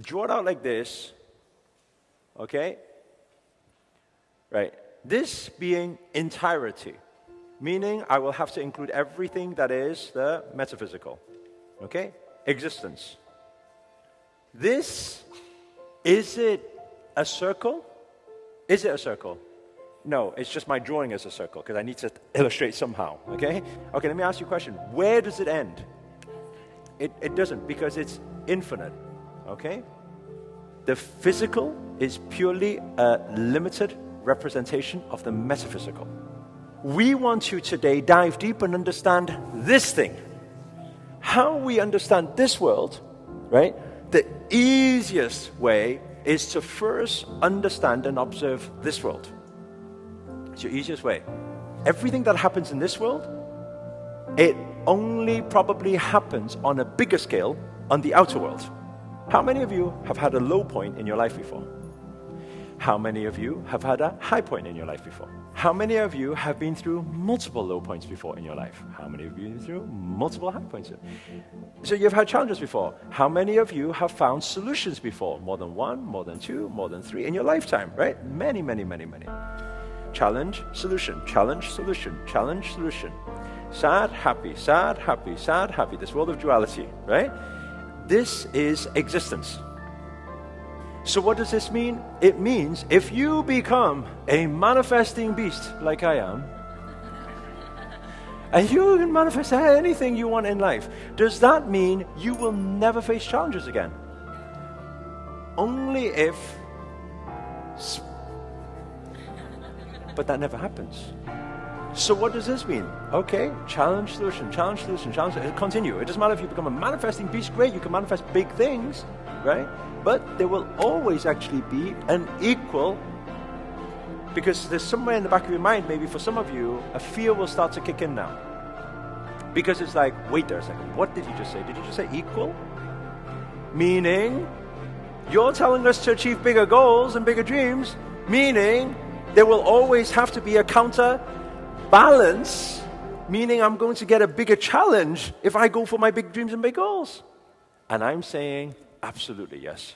Draw it out like this. Okay? Right. This being entirety, meaning I will have to include everything that is the metaphysical. Okay? Existence. This, is it a circle? Is it a circle? No, it's just my drawing as a circle because I need to illustrate somehow. Okay? Okay, let me ask you a question. Where does it end? It, it doesn't because it's infinite. Okay? The physical is purely a limited representation of the metaphysical. We want to today dive deep and understand this thing. How we understand this world, right? The easiest way is to first understand and observe this world. It's your easiest way. Everything that happens in this world, it only probably happens on a bigger scale on the outer world. How many of you have had a low point in your life before? How many of you have had a high point in your life before? How many of you have been through multiple low points before in your life? How many of you have been through multiple high points? So you've had challenges before. How many of you have found solutions before? More than one, more than two, more than three in your lifetime, right? Many, many, many, many. Challenge, solution, challenge, solution, challenge, solution. Sad, happy, sad, happy, sad, happy. This world of duality, right? This is existence. So, what does this mean? It means if you become a manifesting beast like I am, and you can manifest anything you want in life, does that mean you will never face challenges again? Only if. But that never happens. So what does this mean? Okay, challenge, solution, challenge, solution, challenge. solution. Continue. It doesn't matter if you become a manifesting beast. Great, you can manifest big things, right? But there will always actually be an equal, because there's somewhere in the back of your mind, maybe for some of you, a fear will start to kick in now. Because it's like, wait there a second, what did you just say? Did you just say equal? Meaning, you're telling us to achieve bigger goals and bigger dreams, meaning there will always have to be a counter balance, meaning I'm going to get a bigger challenge if I go for my big dreams and big goals. And I'm saying, Absolutely, yes.